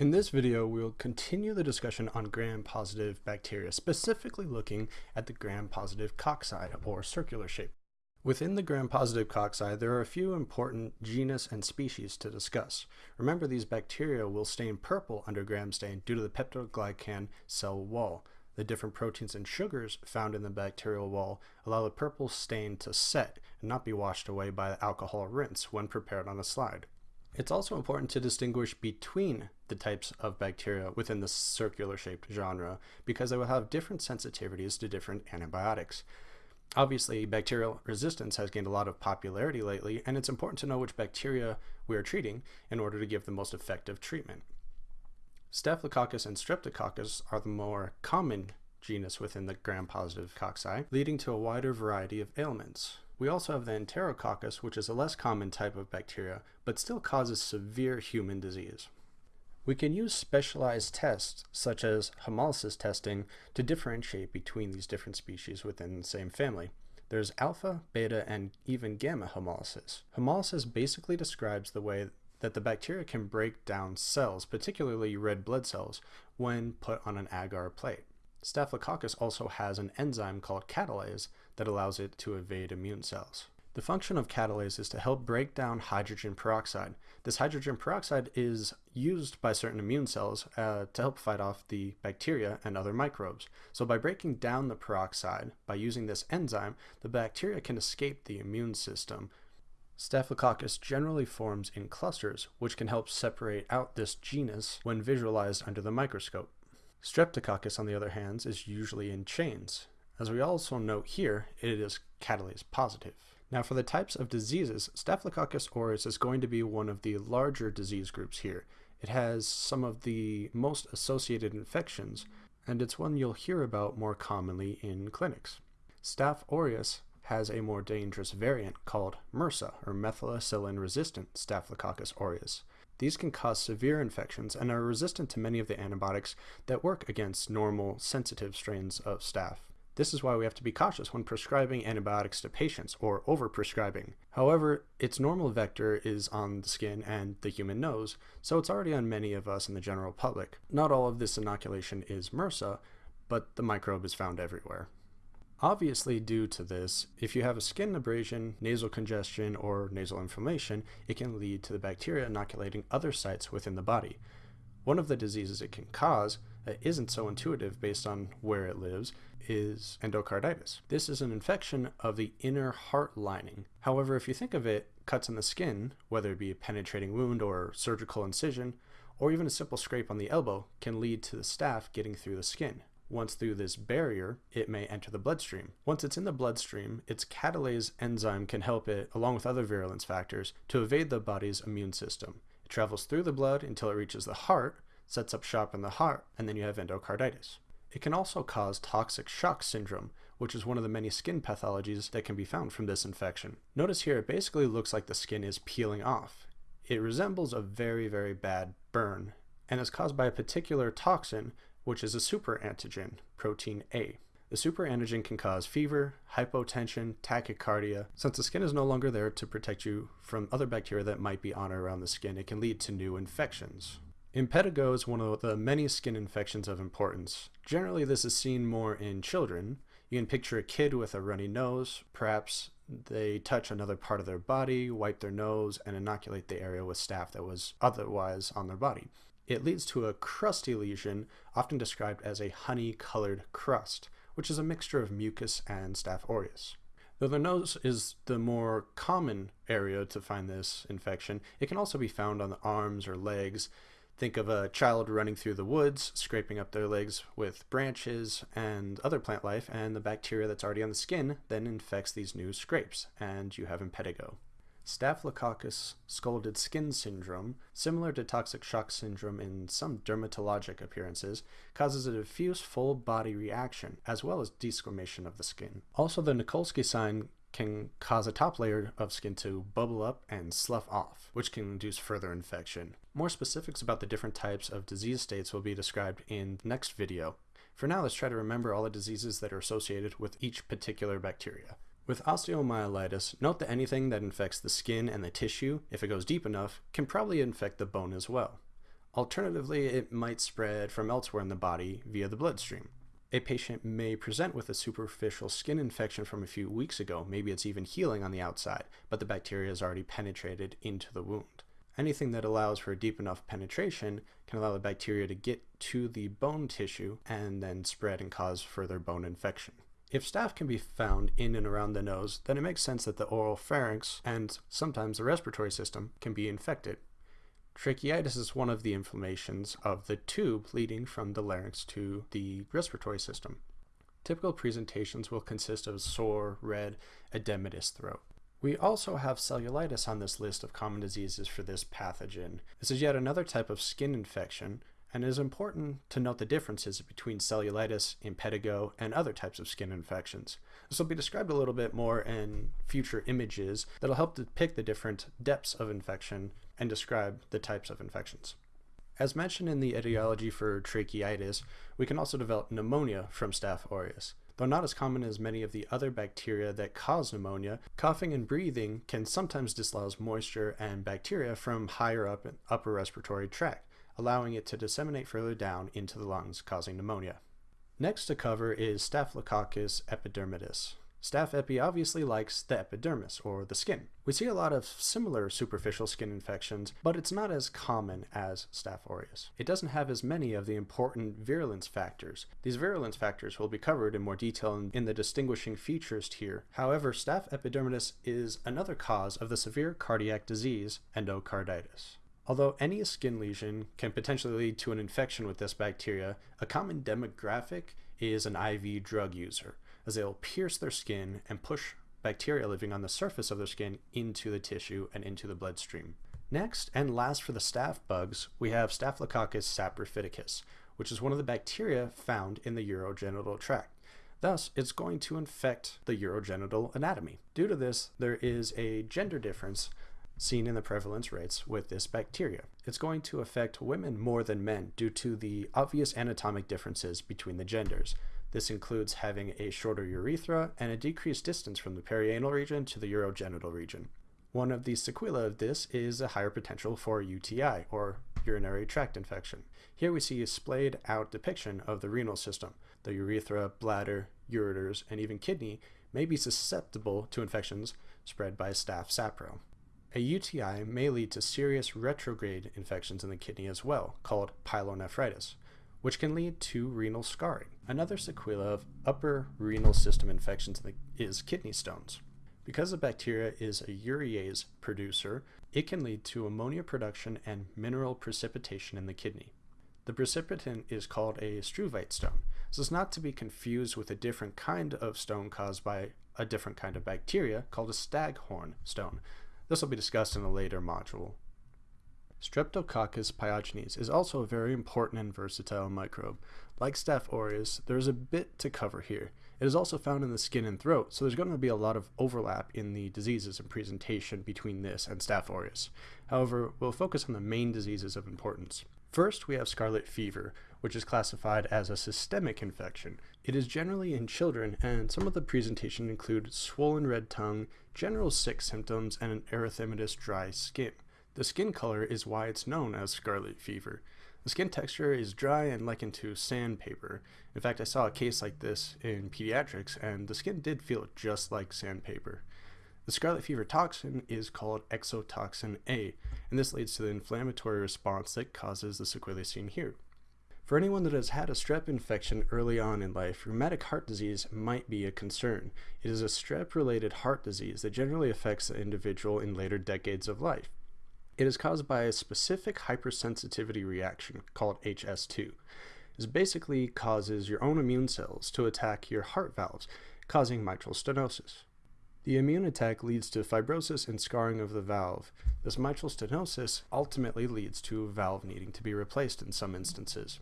In this video, we'll continue the discussion on gram-positive bacteria, specifically looking at the gram-positive cocci, or circular shape. Within the gram-positive cocci, there are a few important genus and species to discuss. Remember, these bacteria will stain purple under gram stain due to the peptidoglycan cell wall. The different proteins and sugars found in the bacterial wall allow the purple stain to set and not be washed away by the alcohol rinse when prepared on a slide. It's also important to distinguish between the types of bacteria within the circular shaped genre because they will have different sensitivities to different antibiotics. Obviously, bacterial resistance has gained a lot of popularity lately, and it's important to know which bacteria we are treating in order to give the most effective treatment. Staphylococcus and Streptococcus are the more common genus within the gram-positive cocci, leading to a wider variety of ailments. We also have the Enterococcus, which is a less common type of bacteria, but still causes severe human disease. We can use specialized tests, such as hemolysis testing, to differentiate between these different species within the same family. There's alpha, beta, and even gamma hemolysis. Hemolysis basically describes the way that the bacteria can break down cells, particularly red blood cells, when put on an agar plate. Staphylococcus also has an enzyme called catalase that allows it to evade immune cells. The function of catalase is to help break down hydrogen peroxide. This hydrogen peroxide is used by certain immune cells uh, to help fight off the bacteria and other microbes. So by breaking down the peroxide, by using this enzyme, the bacteria can escape the immune system. Staphylococcus generally forms in clusters, which can help separate out this genus when visualized under the microscope. Streptococcus, on the other hand, is usually in chains. As we also note here, it is catalase positive. Now for the types of diseases, Staphylococcus aureus is going to be one of the larger disease groups here. It has some of the most associated infections, and it's one you'll hear about more commonly in clinics. Staph aureus has a more dangerous variant called MRSA, or methicillin-resistant Staphylococcus aureus. These can cause severe infections and are resistant to many of the antibiotics that work against normal sensitive strains of staph. This is why we have to be cautious when prescribing antibiotics to patients or overprescribing. However, its normal vector is on the skin and the human nose, so it's already on many of us in the general public. Not all of this inoculation is MRSA, but the microbe is found everywhere. Obviously, due to this, if you have a skin abrasion, nasal congestion, or nasal inflammation, it can lead to the bacteria inoculating other sites within the body. One of the diseases it can cause that isn't so intuitive based on where it lives is endocarditis. This is an infection of the inner heart lining. However, if you think of it, cuts in the skin, whether it be a penetrating wound or surgical incision, or even a simple scrape on the elbow, can lead to the staph getting through the skin. Once through this barrier, it may enter the bloodstream. Once it's in the bloodstream, its catalase enzyme can help it, along with other virulence factors, to evade the body's immune system. It travels through the blood until it reaches the heart, sets up shop in the heart, and then you have endocarditis. It can also cause toxic shock syndrome, which is one of the many skin pathologies that can be found from this infection. Notice here it basically looks like the skin is peeling off. It resembles a very, very bad burn and is caused by a particular toxin which is a superantigen, protein A. The superantigen can cause fever, hypotension, tachycardia. Since the skin is no longer there to protect you from other bacteria that might be on or around the skin, it can lead to new infections. Impetigo is one of the many skin infections of importance. Generally, this is seen more in children. You can picture a kid with a runny nose. Perhaps they touch another part of their body, wipe their nose, and inoculate the area with staph that was otherwise on their body. It leads to a crusty lesion, often described as a honey-colored crust, which is a mixture of mucus and Staph aureus. Though the nose is the more common area to find this infection, it can also be found on the arms or legs. Think of a child running through the woods, scraping up their legs with branches and other plant life, and the bacteria that's already on the skin then infects these new scrapes, and you have impetigo. Staphylococcus scalded skin syndrome, similar to toxic shock syndrome in some dermatologic appearances, causes a diffuse full body reaction as well as desquamation of the skin. Also, the Nikolsky sign can cause a top layer of skin to bubble up and slough off, which can induce further infection. More specifics about the different types of disease states will be described in the next video. For now, let's try to remember all the diseases that are associated with each particular bacteria. With osteomyelitis, note that anything that infects the skin and the tissue, if it goes deep enough, can probably infect the bone as well. Alternatively, it might spread from elsewhere in the body via the bloodstream. A patient may present with a superficial skin infection from a few weeks ago. Maybe it's even healing on the outside, but the bacteria has already penetrated into the wound. Anything that allows for a deep enough penetration can allow the bacteria to get to the bone tissue and then spread and cause further bone infection. If staph can be found in and around the nose, then it makes sense that the oral pharynx and sometimes the respiratory system can be infected. Tracheitis is one of the inflammations of the tube leading from the larynx to the respiratory system. Typical presentations will consist of sore, red, edematous throat. We also have cellulitis on this list of common diseases for this pathogen. This is yet another type of skin infection, and it is important to note the differences between cellulitis, impetigo, and other types of skin infections. This will be described a little bit more in future images that'll help depict the different depths of infection and describe the types of infections. As mentioned in the etiology for tracheitis, we can also develop pneumonia from Staph aureus. Though not as common as many of the other bacteria that cause pneumonia, coughing and breathing can sometimes dislodge moisture and bacteria from higher up in upper respiratory tract, allowing it to disseminate further down into the lungs, causing pneumonia. Next to cover is Staphylococcus epidermidis. Staph epi obviously likes the epidermis, or the skin. We see a lot of similar superficial skin infections, but it's not as common as Staph aureus. It doesn't have as many of the important virulence factors. These virulence factors will be covered in more detail in, in the distinguishing features here. However, Staph epidermidis is another cause of the severe cardiac disease, endocarditis. Although any skin lesion can potentially lead to an infection with this bacteria, a common demographic is an IV drug user as they'll pierce their skin and push bacteria living on the surface of their skin into the tissue and into the bloodstream. Next, and last for the staph bugs, we have Staphylococcus saprophyticus, which is one of the bacteria found in the urogenital tract. Thus, it's going to infect the urogenital anatomy. Due to this, there is a gender difference seen in the prevalence rates with this bacteria. It's going to affect women more than men due to the obvious anatomic differences between the genders. This includes having a shorter urethra and a decreased distance from the perianal region to the urogenital region. One of the sequelae of this is a higher potential for UTI, or urinary tract infection. Here we see a splayed out depiction of the renal system. The urethra, bladder, ureters, and even kidney may be susceptible to infections spread by staph sapro. A UTI may lead to serious retrograde infections in the kidney as well, called pyelonephritis which can lead to renal scarring. Another sequela of upper renal system infections is kidney stones. Because the bacteria is a urease producer, it can lead to ammonia production and mineral precipitation in the kidney. The precipitant is called a struvite stone. This is not to be confused with a different kind of stone caused by a different kind of bacteria called a staghorn stone. This will be discussed in a later module. Streptococcus pyogenes is also a very important and versatile microbe. Like Staph aureus, there is a bit to cover here. It is also found in the skin and throat, so there's going to be a lot of overlap in the diseases and presentation between this and Staph aureus. However, we'll focus on the main diseases of importance. First, we have scarlet fever, which is classified as a systemic infection. It is generally in children, and some of the presentation include swollen red tongue, general sick symptoms, and an erythematous dry skin. The skin color is why it's known as scarlet fever. The skin texture is dry and likened to sandpaper. In fact, I saw a case like this in pediatrics, and the skin did feel just like sandpaper. The scarlet fever toxin is called exotoxin A, and this leads to the inflammatory response that causes the sequelae seen here. For anyone that has had a strep infection early on in life, rheumatic heart disease might be a concern. It is a strep related heart disease that generally affects the individual in later decades of life. It is caused by a specific hypersensitivity reaction called HS2. This basically causes your own immune cells to attack your heart valves, causing mitral stenosis. The immune attack leads to fibrosis and scarring of the valve. This mitral stenosis ultimately leads to a valve needing to be replaced in some instances.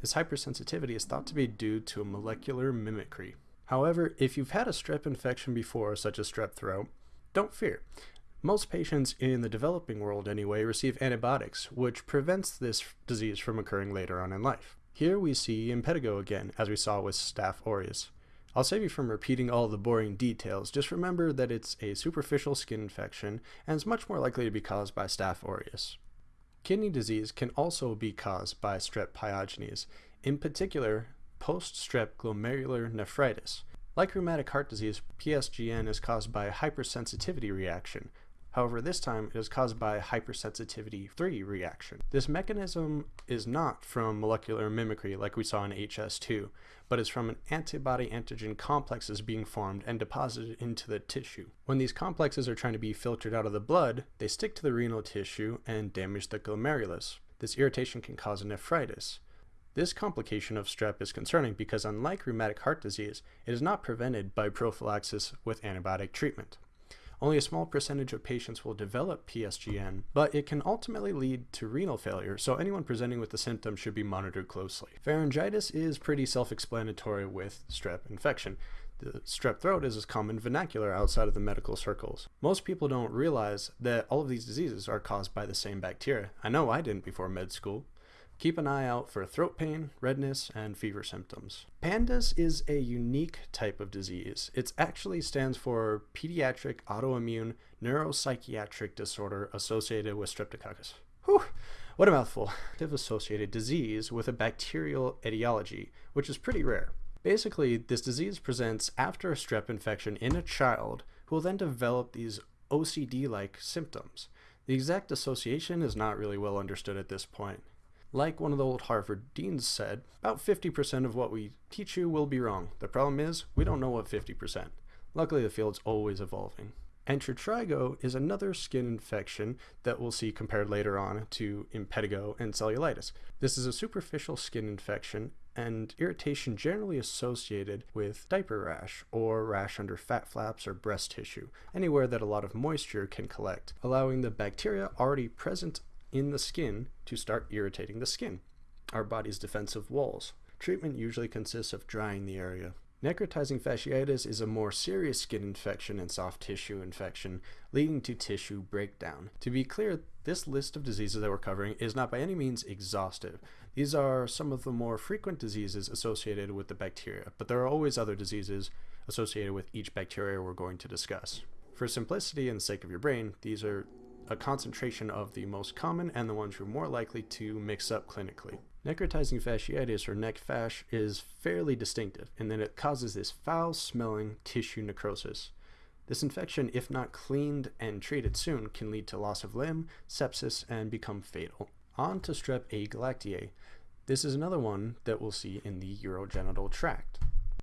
This hypersensitivity is thought to be due to a molecular mimicry. However, if you've had a strep infection before, such as strep throat, don't fear. Most patients in the developing world anyway receive antibiotics, which prevents this disease from occurring later on in life. Here we see impetigo again, as we saw with Staph aureus. I'll save you from repeating all the boring details, just remember that it's a superficial skin infection and is much more likely to be caused by Staph aureus. Kidney disease can also be caused by strep pyogenes, in particular post-strep glomerular nephritis. Like rheumatic heart disease, PSGN is caused by a hypersensitivity reaction, However, this time it is caused by hypersensitivity 3 reaction. This mechanism is not from molecular mimicry like we saw in HS2, but is from an antibody antigen complexes being formed and deposited into the tissue. When these complexes are trying to be filtered out of the blood, they stick to the renal tissue and damage the glomerulus. This irritation can cause nephritis. This complication of strep is concerning because unlike rheumatic heart disease, it is not prevented by prophylaxis with antibiotic treatment. Only a small percentage of patients will develop PSGN, but it can ultimately lead to renal failure, so anyone presenting with the symptoms should be monitored closely. Pharyngitis is pretty self-explanatory with strep infection. The strep throat is as common vernacular outside of the medical circles. Most people don't realize that all of these diseases are caused by the same bacteria. I know I didn't before med school. Keep an eye out for throat pain, redness, and fever symptoms. PANDAS is a unique type of disease. It actually stands for Pediatric Autoimmune Neuropsychiatric Disorder Associated with Streptococcus. Whew, what a mouthful. Associated disease with a bacterial etiology, which is pretty rare. Basically, this disease presents after a strep infection in a child who will then develop these OCD-like symptoms. The exact association is not really well understood at this point. Like one of the old Harvard deans said, about 50% of what we teach you will be wrong. The problem is, we don't know what 50%. Luckily, the field's always evolving. Intertrigo is another skin infection that we'll see compared later on to impetigo and cellulitis. This is a superficial skin infection and irritation generally associated with diaper rash or rash under fat flaps or breast tissue, anywhere that a lot of moisture can collect, allowing the bacteria already present in the skin to start irritating the skin, our body's defensive walls. Treatment usually consists of drying the area. Necrotizing fasciitis is a more serious skin infection and soft tissue infection, leading to tissue breakdown. To be clear, this list of diseases that we're covering is not by any means exhaustive. These are some of the more frequent diseases associated with the bacteria, but there are always other diseases associated with each bacteria we're going to discuss. For simplicity and the sake of your brain, these are a concentration of the most common and the ones you're more likely to mix up clinically. Necrotizing fasciitis or neck fash is fairly distinctive in that it causes this foul smelling tissue necrosis. This infection, if not cleaned and treated soon, can lead to loss of limb, sepsis, and become fatal. On to strep agalactiae. This is another one that we'll see in the urogenital tract.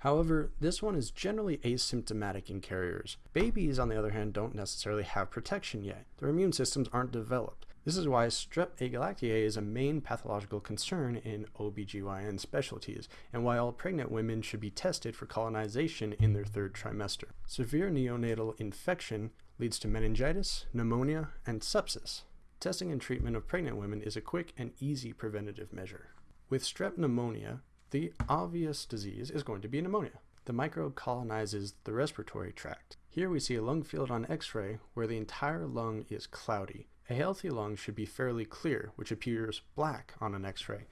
However, this one is generally asymptomatic in carriers. Babies, on the other hand, don't necessarily have protection yet. Their immune systems aren't developed. This is why strep agalactiae is a main pathological concern in OBGYN specialties, and why all pregnant women should be tested for colonization in their third trimester. Severe neonatal infection leads to meningitis, pneumonia, and sepsis. Testing and treatment of pregnant women is a quick and easy preventative measure. With strep pneumonia, the obvious disease is going to be pneumonia. The microbe colonizes the respiratory tract. Here we see a lung field on x-ray where the entire lung is cloudy. A healthy lung should be fairly clear, which appears black on an x-ray.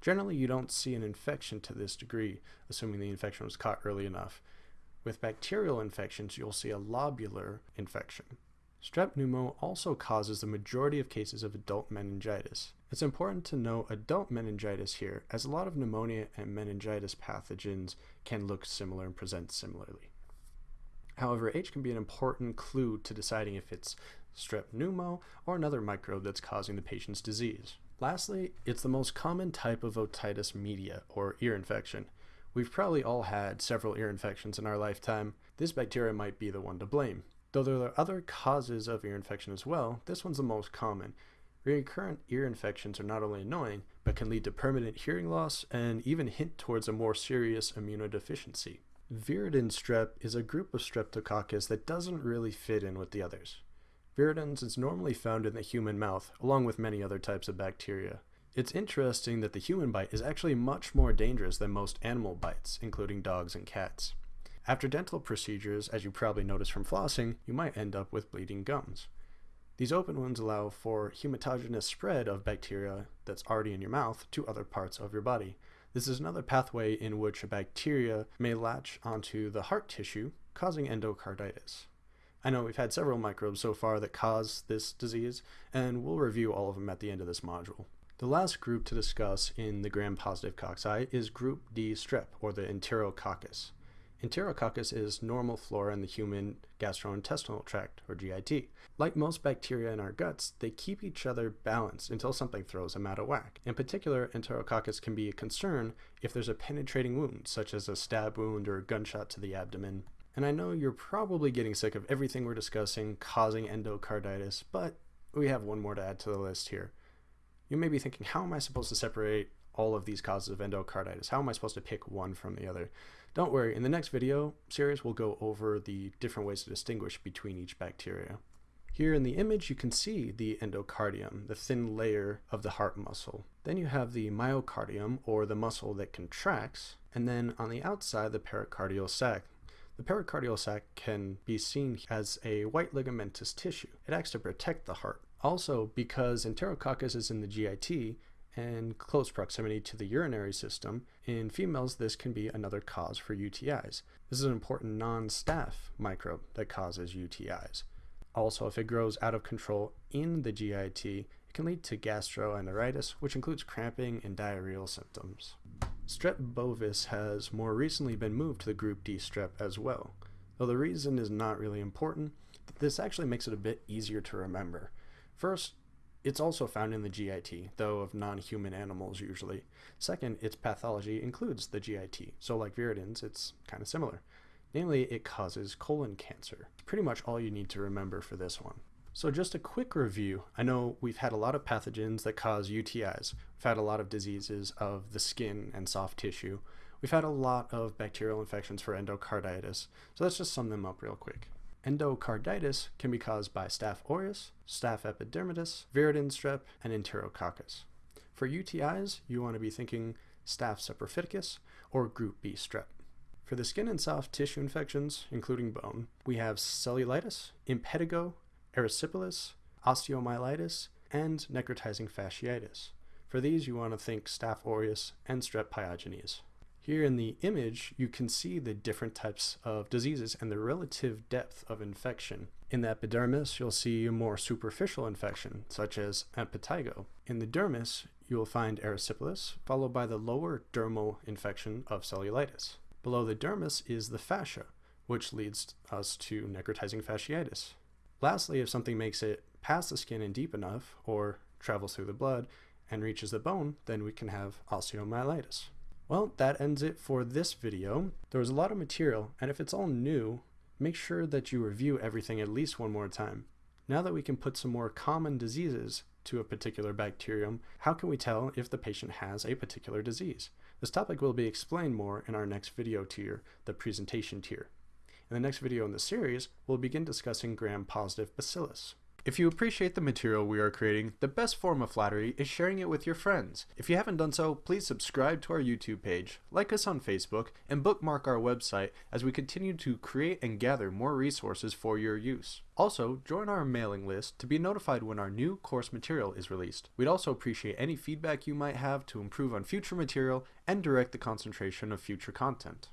Generally, you don't see an infection to this degree, assuming the infection was caught early enough. With bacterial infections, you'll see a lobular infection. Strep pneumo also causes the majority of cases of adult meningitis. It's important to know adult meningitis here, as a lot of pneumonia and meningitis pathogens can look similar and present similarly. However, age can be an important clue to deciding if it's strep pneumo or another microbe that's causing the patient's disease. Lastly, it's the most common type of otitis media, or ear infection. We've probably all had several ear infections in our lifetime. This bacteria might be the one to blame. Though there are other causes of ear infection as well, this one's the most common. Recurrent ear infections are not only annoying, but can lead to permanent hearing loss and even hint towards a more serious immunodeficiency. Viridans strep is a group of streptococcus that doesn't really fit in with the others. Viridans is normally found in the human mouth, along with many other types of bacteria. It's interesting that the human bite is actually much more dangerous than most animal bites, including dogs and cats. After dental procedures, as you probably noticed from flossing, you might end up with bleeding gums. These open wounds allow for hematogenous spread of bacteria that's already in your mouth to other parts of your body. This is another pathway in which a bacteria may latch onto the heart tissue, causing endocarditis. I know we've had several microbes so far that cause this disease, and we'll review all of them at the end of this module. The last group to discuss in the gram-positive cocci is group D strep, or the Enterococcus. Enterococcus is normal flora in the human gastrointestinal tract, or GIT. Like most bacteria in our guts, they keep each other balanced until something throws them out of whack. In particular, Enterococcus can be a concern if there's a penetrating wound, such as a stab wound or a gunshot to the abdomen. And I know you're probably getting sick of everything we're discussing causing endocarditis, but we have one more to add to the list here. You may be thinking, how am I supposed to separate all of these causes of endocarditis? How am I supposed to pick one from the other? Don't worry, in the next video series, we'll go over the different ways to distinguish between each bacteria. Here in the image, you can see the endocardium, the thin layer of the heart muscle. Then you have the myocardium, or the muscle that contracts, and then on the outside, the pericardial sac. The pericardial sac can be seen as a white ligamentous tissue. It acts to protect the heart. Also, because Enterococcus is in the GIT, and close proximity to the urinary system, in females this can be another cause for UTIs. This is an important non-staph microbe that causes UTIs. Also, if it grows out of control in the GIT, it can lead to gastroenteritis, which includes cramping and diarrheal symptoms. Strep bovis has more recently been moved to the group D strep as well. Though the reason is not really important, this actually makes it a bit easier to remember. First, it's also found in the GIT, though of non-human animals usually. Second, its pathology includes the GIT, so like viridans, it's kind of similar. Namely, it causes colon cancer. Pretty much all you need to remember for this one. So just a quick review. I know we've had a lot of pathogens that cause UTIs. We've had a lot of diseases of the skin and soft tissue. We've had a lot of bacterial infections for endocarditis. So let's just sum them up real quick. Endocarditis can be caused by Staph aureus, Staph epidermidis, viridans strep, and Enterococcus. For UTIs, you want to be thinking Staph saprophyticus or group B strep. For the skin and soft tissue infections, including bone, we have cellulitis, impetigo, erysipelas, osteomyelitis, and necrotizing fasciitis. For these, you want to think Staph aureus and strep pyogenes. Here in the image, you can see the different types of diseases and the relative depth of infection. In the epidermis, you'll see a more superficial infection, such as impetigo. In the dermis, you will find erysipelas, followed by the lower dermal infection of cellulitis. Below the dermis is the fascia, which leads us to necrotizing fasciitis. Lastly, if something makes it past the skin and deep enough, or travels through the blood and reaches the bone, then we can have osteomyelitis. Well, that ends it for this video. There was a lot of material, and if it's all new, make sure that you review everything at least one more time. Now that we can put some more common diseases to a particular bacterium, how can we tell if the patient has a particular disease? This topic will be explained more in our next video tier, the presentation tier. In the next video in the series, we'll begin discussing gram-positive bacillus. If you appreciate the material we are creating, the best form of flattery is sharing it with your friends. If you haven't done so, please subscribe to our YouTube page, like us on Facebook, and bookmark our website as we continue to create and gather more resources for your use. Also, join our mailing list to be notified when our new course material is released. We'd also appreciate any feedback you might have to improve on future material and direct the concentration of future content.